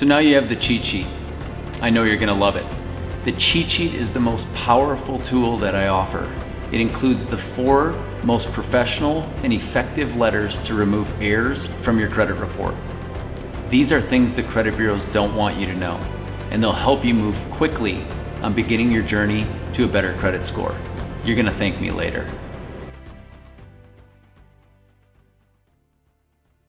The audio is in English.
So now you have the cheat sheet. I know you're gonna love it. The cheat sheet is the most powerful tool that I offer. It includes the four most professional and effective letters to remove errors from your credit report. These are things the credit bureaus don't want you to know, and they'll help you move quickly on beginning your journey to a better credit score. You're gonna thank me later.